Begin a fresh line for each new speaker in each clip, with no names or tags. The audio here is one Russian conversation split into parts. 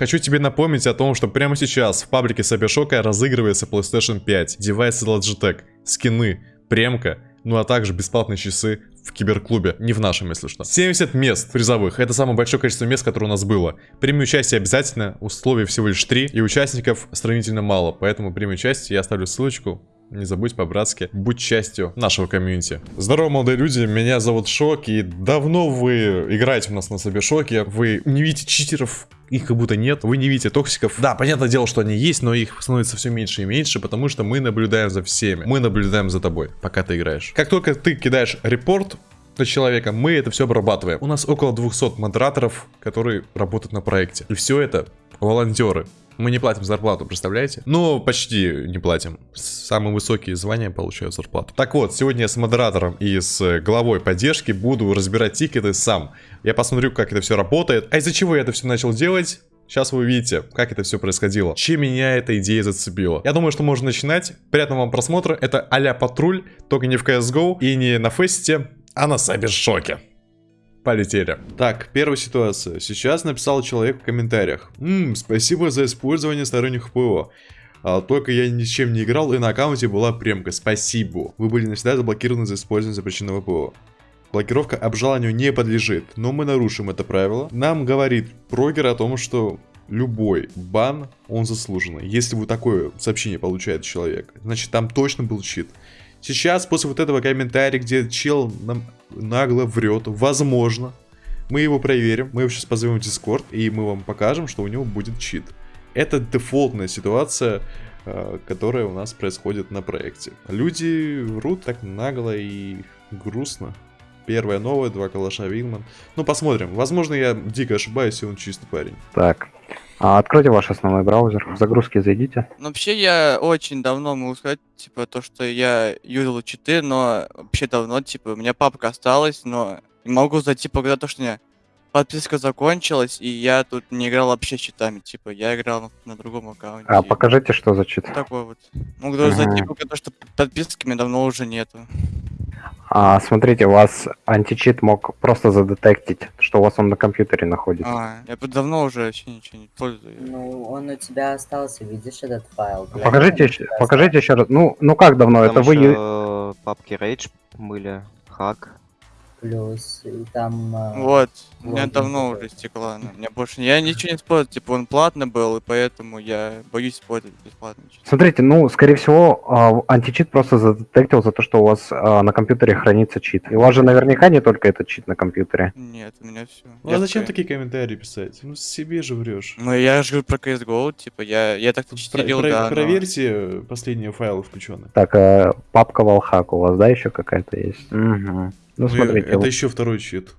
Хочу тебе напомнить о том, что прямо сейчас в паблике Сабершока разыгрывается PlayStation 5, девайсы Logitech, скины, премка, ну а также бесплатные часы в киберклубе, не в нашем, если что. 70 мест призовых, это самое большое количество мест, которое у нас было. Прими участие обязательно, условий всего лишь 3, и участников сравнительно мало, поэтому прими участие, я оставлю ссылочку не забудь по-братски, будь частью нашего комьюнити. Здорово, молодые люди, меня зовут Шок, и давно вы играете у нас на себе Шоке, вы не видите читеров, их как будто нет, вы не видите токсиков. Да, понятное дело, что они есть, но их становится все меньше и меньше, потому что мы наблюдаем за всеми. Мы наблюдаем за тобой, пока ты играешь. Как только ты кидаешь репорт, на человека, мы это все обрабатываем. У нас около 200 модераторов, которые работают на проекте. И все это волонтеры. Мы не платим зарплату, представляете? Ну, почти не платим. Самые высокие звания получают зарплату. Так вот, сегодня я с модератором и с главой поддержки буду разбирать тикеты сам. Я посмотрю, как это все работает. А из-за чего я это все начал делать? Сейчас вы увидите, как это все происходило. Чем меня эта идея зацепила. Я думаю, что можно начинать. Приятного вам просмотра. Это а патруль, только не в CSGO и не на фесте, а на Сайбершоке. Полетели. Так, первая ситуация. Сейчас написал человек в комментариях. Ммм, спасибо за использование сторонних ПО. А, только я ни чем не играл, и на аккаунте была премка. Спасибо. Вы были навсегда заблокированы за использование запрещенного ПО. Блокировка обжалованию не подлежит, но мы нарушим это правило. Нам говорит прогер о том, что любой бан, он заслуженный. Если вы такое сообщение получает человек, значит там точно был чит. Сейчас, после вот этого комментария, где чел нам нагло врет, возможно, мы его проверим, мы его сейчас позовем в Discord, и мы вам покажем, что у него будет чит. Это дефолтная ситуация, э, которая у нас происходит на проекте. Люди врут так нагло и грустно. Первая новая, два калаша Винман. Ну, посмотрим. Возможно, я дико ошибаюсь, и он чистый парень.
Так, а откройте ваш основной браузер, в загрузки зайдите.
Ну, вообще, я очень давно могу сказать, типа, то, что я юзал читы, но вообще давно, типа, у меня папка осталась, но могу зайти когда то, что у меня подписка закончилась, и я тут не играл вообще с читами, типа, я играл на, на другом аккаунте.
А, покажите, что за чит.
Такой вот. Могу даже ага. зайти, пока то, что подписки мне давно уже нету.
А, смотрите, у вас античит мог просто задетектить, что у вас он на компьютере находится.
А, я давно уже вообще ничего не пользуюсь.
Ну, он у тебя остался, видишь этот файл?
Покажите, еще, покажите еще раз. Ну, ну как давно?
Там
Это вы...
папки Rage были, хак
плюс, и там...
А, вот, у меня давно уже стекла, но мне больше... Я ничего не использую, типа он платный был, и поэтому я боюсь использовать бесплатно.
Смотрите, ну, скорее всего, а, античит просто задетектил за то, что у вас а, на компьютере хранится чит. И у вас же наверняка не только этот чит на компьютере.
Нет, у меня все.
Ну, а зачем такие комментарии писать? Ну, себе же врешь.
Ну, я же говорю про CSGO, типа, я, я так-то читерил, да.
Проверьте последние файлы включенные.
Так, папка Валхак у вас, да, еще какая-то есть? Угу. Ну, смотрите.
Это вот... еще второй чит.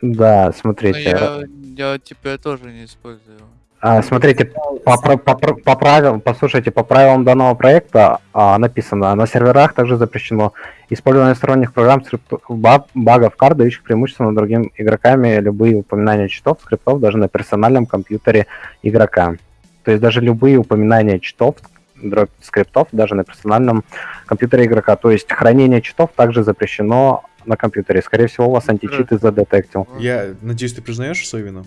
Да, смотрите.
Я, я типа тоже не использую.
А, смотрите, по, по, по, по правилам, послушайте, по правилам данного проекта а, написано, на серверах также запрещено использование сторонних программ, скриптов, багов, карт, дающих преимущество над другими игроками, любые упоминания читов, скриптов даже на персональном компьютере игрока. То есть даже любые упоминания читов, дробь скриптов даже на персональном компьютере игрока. То есть хранение читов также запрещено на компьютере. Скорее всего, у вас античиты задетектил.
Я надеюсь, ты признаешь свою вину?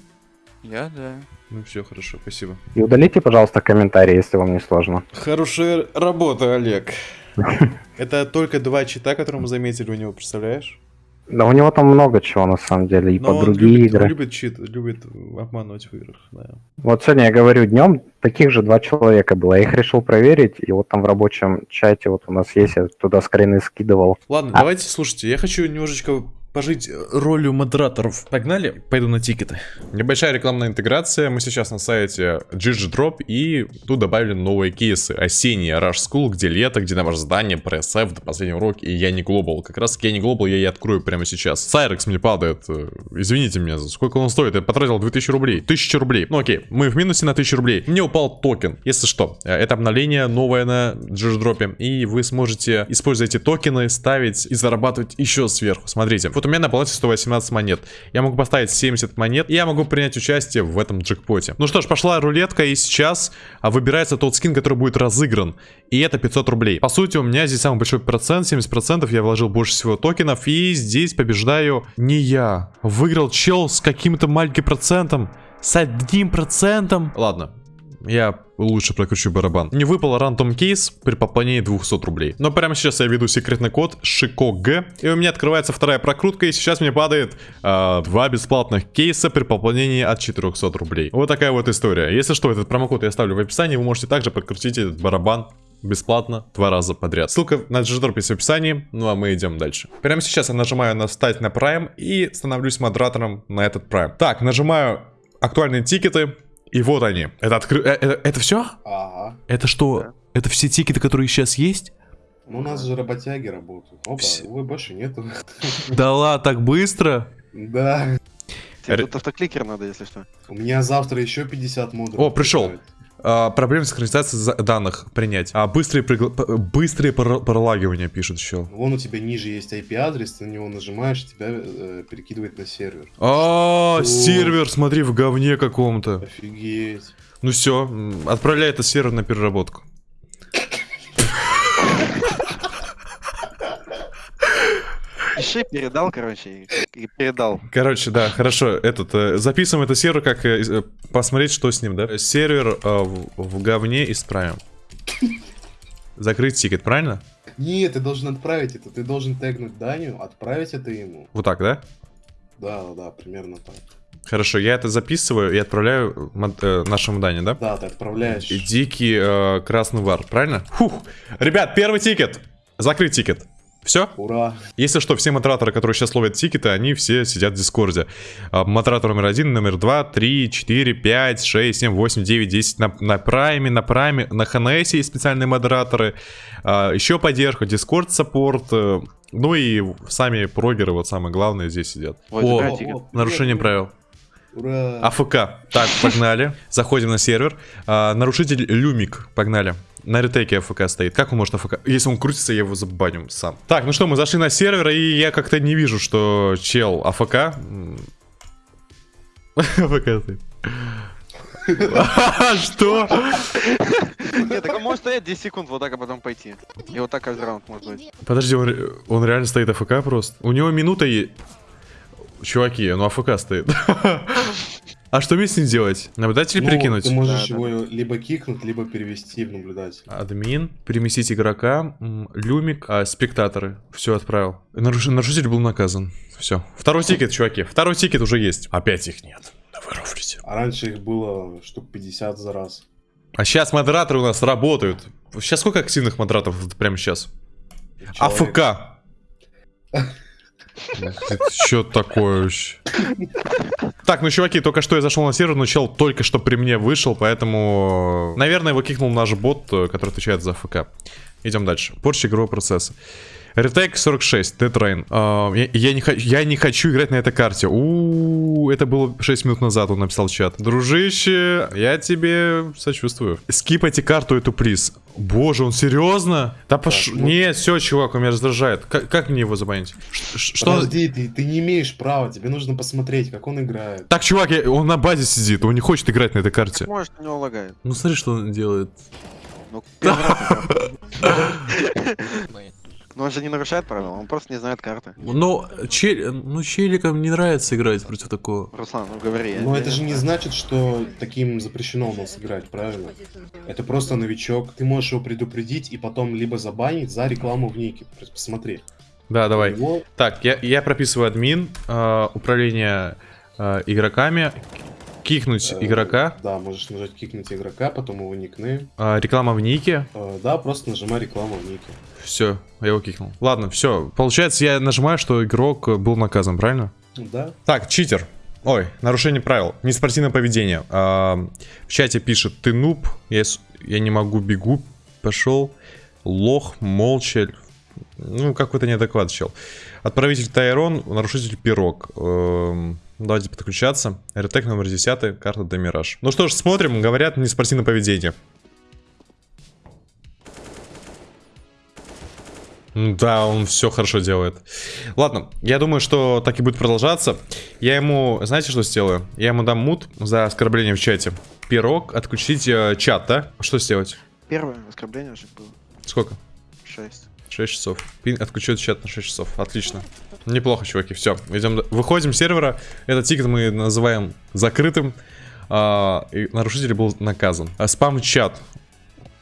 Я, да.
Ну все, хорошо, спасибо.
И удалите, пожалуйста, комментарии, если вам не сложно.
Хорошая работа, Олег. Это только два чита, которые мы заметили у него, представляешь?
Да у него там много чего на самом деле, и
Но
по другие
любит,
игры.
Он любит чит, любит обманывать в играх, да.
Вот сегодня я говорю днем, таких же два человека было. Я их решил проверить, и вот там в рабочем чате вот у нас есть, я туда скрины скидывал.
Ладно, а... давайте, слушайте, я хочу немножечко пожить ролью модераторов. Погнали? Пойду на тикеты. Небольшая рекламная интеграция. Мы сейчас на сайте GGDrop и тут добавили новые кейсы. Осенний Rush School, где лето, домашнее задание, стресс до последнего урока и я не глобал. Как раз я не глобал я и открою прямо сейчас. Cyrex мне падает. Э, извините меня, сколько он стоит? Я потратил 2000 рублей. 1000 рублей. Ну окей, мы в минусе на 1000 рублей. Мне упал токен. Если что, э, это обновление новое на GGDrop. И вы сможете использовать эти токены, ставить и зарабатывать еще сверху. Смотрите, вот у меня на балансе 118 монет. Я могу поставить 70 монет, и я могу принять участие в этом джекпоте. Ну что ж, пошла рулетка, и сейчас а, выбирается тот скин, который будет разыгран. И это 500 рублей. По сути, у меня здесь самый большой процент, 70%. Я вложил больше всего токенов, и здесь побеждаю не я. Выиграл чел с каким-то маленьким процентом. С одним процентом. Ладно, я лучше прокручу барабан. Не выпал рандом кейс при пополнении 200 рублей. Но прямо сейчас я веду секретный код ШИКОГ. И у меня открывается вторая прокрутка. И сейчас мне падает э, два бесплатных кейса при пополнении от 400 рублей. Вот такая вот история. Если что, этот промокод я оставлю в описании. Вы можете также прокрутить этот барабан бесплатно два раза подряд. Ссылка на G-Drop в описании, ну а мы идем дальше. Прямо сейчас я нажимаю на «Встать на Prime» и становлюсь модератором на этот Prime. Так, нажимаю «Актуальные тикеты», и вот они. Это откры... э- Это, это все?
Ага.
Это что? Это все тикеты, которые сейчас есть?
Ну, у нас же работяги работают. Опа,
Вс-
увы, больше нету.
Да ладно, так быстро?
Да.
Тебе тут автокликер надо, если что.
У меня завтра еще 50 модулей.
О, пришел. А, проблемы с синхронизацией за- данных принять. А, быстрые, пригла- быстрые пор- пролагивания пишет еще.
Вон у тебя ниже есть IP-адрес, ты на него нажимаешь, тебя э, перекидывает на сервер.
А,
О.
сервер, смотри, в говне каком-то.
Офигеть.
Ну все, отправляй этот сервер на переработку.
Пиши, передал, короче, и, передал.
Короче, да, хорошо. Этот э, записываем этот сервер, как э, э, посмотреть, что с ним, да? Сервер в, в говне исправим. Закрыть тикет, правильно?
Нет, ты должен отправить это. Ты должен тегнуть Даню, отправить это ему.
Вот так, да?
Да, да, да, примерно так.
Хорошо, я это записываю и отправляю э, нашему Дане, да?
Да, ты отправляешь.
И Дикий э, красный вар, правильно? Фух. Ребят, первый тикет. Закрыть тикет. Все?
Ура.
Если что, все модераторы, которые сейчас ловят тикеты, они все сидят в Дискорде. А, Модератор номер один, номер два, три, четыре, пять, шесть, семь, восемь, девять, десять на, на прайме, на прайме, на HNS есть специальные модераторы. А, еще поддержка, Discord support. э, Ну и сами прогеры, вот самое главное, здесь сидят.
Ой,
О,
тикет.
О,
нарушение правил.
Ура.
AFK. Так, погнали. Заходим на сервер. А, нарушитель Люмик. Погнали. На ретейке AFK стоит. Как он может AFK? Если он крутится, я его забаню сам. Так, ну что, мы зашли на сервер, и я как-то не вижу, что чел AFK. AFK стоит. Что?
Нет, так он может стоять 10 секунд, вот так, а потом пойти. И вот так каждый раунд может быть.
Подожди, он, ре- он реально стоит AFK просто? У него минута и... Чуваки, он AFK стоит. А что мне с ним делать? Наблюдатель
Ну,
перекинуть?
Ты можешь
Да, да,
его либо кикнуть, либо перевести в наблюдатель.
Админ, переместить игрока, люмик, а, спектаторы. Все отправил. Наруш- Нарушитель был наказан. Все. Второй тикет, чуваки. Второй тикет уже есть. Опять их нет. Да вы рофлите.
А раньше их было штук 50 за раз.
А сейчас модераторы у нас работают. Сейчас сколько активных модераторов вот прямо сейчас?
Человек-
АФК. Что такое вообще? Так, ну, чуваки, только что я зашел на сервер, но чел только что при мне вышел, поэтому... Наверное, его кикнул наш бот, э, который отвечает за АФК. Идем дальше. Порча игрового процесса. Ретейк 46, Dead Rain. А, я, я не хочу, я не хочу играть на этой карте. У, это было 6 минут назад, он написал в чат. Дружище, я тебе сочувствую. Скипайте карту эту приз. Боже, он серьезно? Да пош...
ну-
Нет, все, чувак, он меня раздражает. Как, как мне его забанить? Что?
Подожди, ты, ты не имеешь права, тебе нужно посмотреть, как он играет.
Так, чувак, я- он на базе сидит, он не хочет играть на этой карте.
Может, у него лагает.
Ну смотри, что он делает.
Ну. Но он же не нарушает правила, он просто не знает карты.
Но чел... ну, челикам не нравится играть против такого.
Руслан, ну говори.
Но это же не значит, что таким запрещено у нас играть, правильно? Это просто новичок. Ты можешь его предупредить и потом либо забанить за рекламу в нике. Посмотри.
Да, давай.
У него-
Так, я, я прописываю админ, э, управление э, игроками, кикнуть
э,
игрока,
Да, можешь нажать кикнуть игрока, потом его никнейм.
э, реклама в нике.
Э, Да, просто нажимай рекламу в нике.
Все, я его кикнул. Ладно, все. Получается, я нажимаю, что игрок был наказан, правильно?
Да.
Так, читер. Ой, нарушение правил. Неспортивное поведение. А, в чате пишет, ты нуб, я, я не могу, бегу, пошел. Лох, молча. Ну, какой-то неадекват чел. Отправитель Тайрон, нарушитель Пирог. Эм, давайте подключаться. Ретек номер 10, карта Демираж. Ну что ж, смотрим, говорят, неспортивное поведение. М, Да, он все хорошо делает. Ладно, я думаю, что так и будет продолжаться. Я ему, знаете, что сделаю? Я ему дам мут за оскорбление в чате. Пирог, отключить э, чат, да? Что сделать?
Первое оскорбление уже было.
Сколько?
6.
6 часов. Пин отключит чат на 6 часов. Отлично. Неплохо, чуваки. Все, идем. Выходим с сервера. Этот тикет мы называем закрытым. а, и нарушитель был наказан. А, Спам-чат.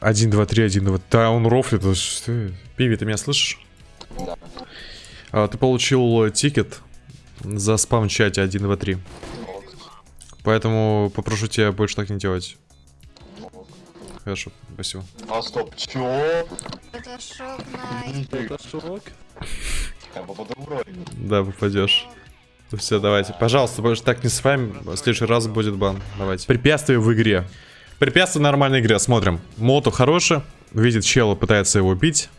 1, 2, 3, 1, 2. Да, он рофлит. Пиви, ты меня слышишь? А, Ты получил тикет за спам-чате 1, 2, 3. Поэтому попрошу тебя больше так не делать. Хорошо, спасибо.
А стоп, чё?
Это шок на...
Это шок. Я попаду в ролик.
Да, попадешь. Все, давайте. Пожалуйста, больше так не с вами. В следующий раз будет бан. Давайте. Препятствие в игре. Препятствие в нормальной игре. Смотрим. Мото хороший. Видит чела, пытается его убить.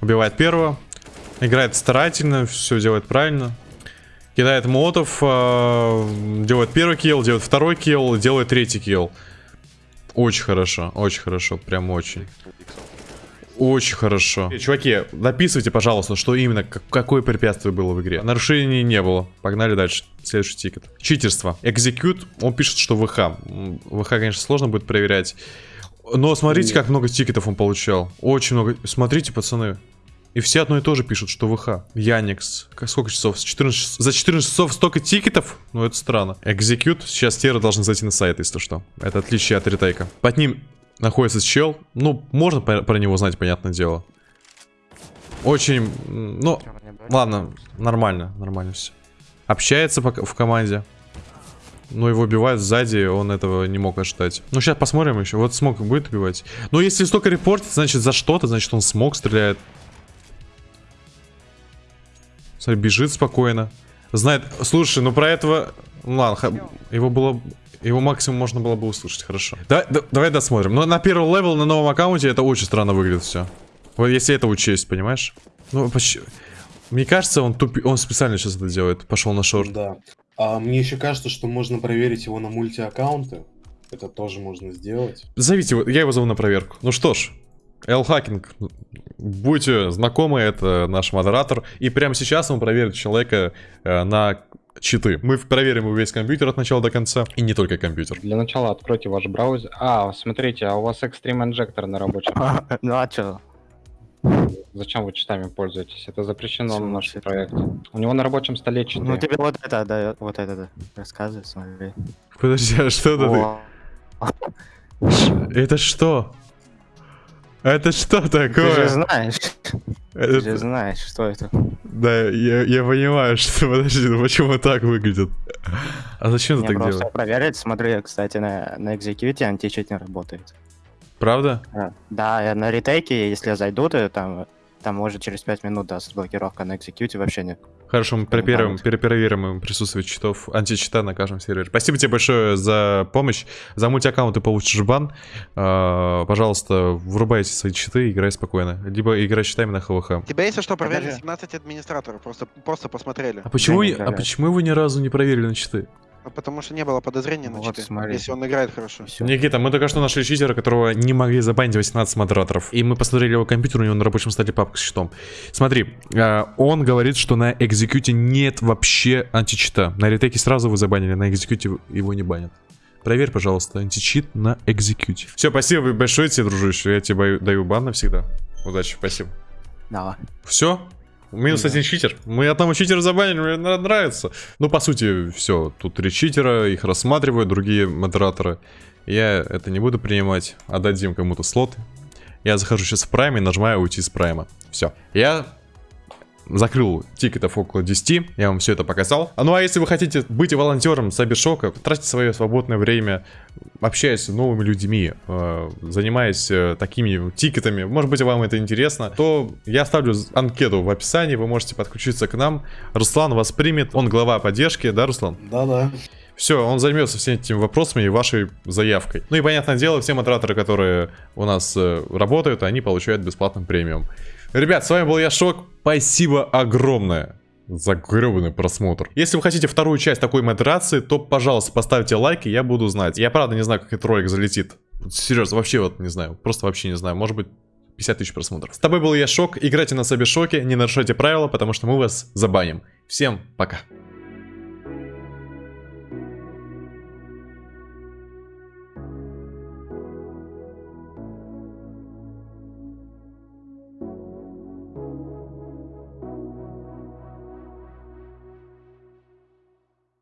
Убивает первого. Играет старательно, все делает правильно. Кидает молотов, э, делает первый kill, делает второй kill, делает третий kill. Очень хорошо, очень хорошо, прям очень. Очень хорошо. Чуваки, написывайте, пожалуйста, что именно, как- какое препятствие было в игре. Нарушений не было. Погнали дальше. Следующий тикет. Читерство. Execute, он пишет, что ВХ. ВХ, конечно, сложно будет проверять. Но смотрите, как много тикетов он получал. Очень много. Смотрите, пацаны. И все одно и то же пишут, что ВХ. Яникс. Сколько часов? С 14 часов- За 14 часов столько тикетов? Ну, это странно. Execute. Сейчас Тера должны зайти на сайт, если что. Это отличие от ретейка. Под ним находится чел. Ну, можно про него знать, понятное дело. Очень, ну, ладно, нормально, нормально все. Общается в команде. Но его убивают сзади, он этого не мог ожидать. Ну, сейчас посмотрим еще. Вот smoke будет убивать. Но если столько репортит, значит за что-то, значит он smoke стреляет. Смотри, бежит спокойно. Знает, слушай, ну про этого... Ну ладно, его было... Его максимум можно было бы услышать, хорошо. Да- да- давай досмотрим. Но на первый level на новом аккаунте это очень странно выглядит все. Вот если это учесть, понимаешь? Ну, почти... Мне кажется, он тупи... он специально сейчас это делает. Пошел на шорт.
Да. А мне еще кажется, что можно проверить его на мультиаккаунты. Это тоже можно сделать.
Зовите его, я его зову на проверку. Ну что ж, Эл Будьте знакомы, это наш модератор. И прямо сейчас он проверит человека э, на читы. Мы проверим его весь компьютер от начала до конца. И не только компьютер.
Для начала откройте ваш браузер. А, смотрите, а у вас Extreme Injector на рабочем.
Ну а чё?
Зачем вы читами пользуетесь? Это запрещено на нашем проекте. У него на рабочем столе читы.
Ну тебе вот это, да, вот это, да. Рассказывай, смотри.
Подожди, а что это? Ты? Это что? Это что
Ты же
такое?
знаешь, ты же
Это-
знаешь, что это.
Да, я, я понимаю, что подожди, ну почему так выглядит? А зачем ты
Мне
так
просто
делаешь?
проверить, смотри, кстати, на, на экзекьюте античит не работает.
Правда?
А, Да, я на ретейке, если я зайду, то там, там может через 5 минут даст блокировка, на экзекьюте вообще нет.
Хорошо, мы перепроверим, перепроверим им присутствие читов, античита на каждом сервере. Спасибо тебе большое за помощь. За мультиаккаунт ты получишь бан. А, пожалуйста, врубайте свои читы, играй спокойно. Либо играй читами на ХВХ.
Тебя, если что, проверили
Подожди.
17 администраторов, просто, просто посмотрели.
А почему, а почему вы ни разу не проверили на читы?
А Потому что не было подозрения на
Вот,
читы,
смотри.
если он играет хорошо.
Всё.
Никита, мы только что нашли читера, которого не могли забанить 18 модераторов. И мы посмотрели его компьютер, у него на рабочем столе папка с читом. Смотри, а, он говорит, что на экзекьюте нет вообще античита. На ретеке сразу вы забанили, на экзекьюте его не банят. Проверь, пожалуйста, античит на экзекьюте. Все, спасибо большое тебе, дружище. Я тебе даю бан навсегда. Удачи, спасибо.
Давай.
Все? Минус один читер. Мы одного читера забанили, мне нра- нравится. Ну, по сути, все. Тут три читера, их рассматривают другие модераторы. Я это не буду принимать. Отдадим кому-то слот. Я захожу сейчас в прайм и нажимаю уйти с прайма. Все. Я закрыл тикетов около 10. Я вам все это показал. А ну а если вы хотите быть волонтером Сайбершока, тратьте свое свободное время, общаясь с новыми людьми, э, занимаясь э, такими тикетами, может быть вам это интересно, то я оставлю анкету в описании, вы можете подключиться к нам. Руслан вас примет, он глава поддержки, да, Руслан?
Да-да.
Все, он займется всеми этими вопросами и вашей заявкой. Ну и понятное дело, все модераторы, которые у нас э, работают, они получают бесплатный премиум. Ребят, с вами был я Шок. Спасибо огромное за гребаный просмотр. Если вы хотите вторую часть такой модерации, то, пожалуйста, поставьте лайк, и я буду знать. Я правда не знаю, как этот ролик залетит. Серьезно, вообще вот не знаю. Просто вообще не знаю. Может быть, 50 тысяч просмотров. С тобой был я Шок. Играйте на себе Шоке, не нарушайте правила, потому что мы вас забаним. Всем пока.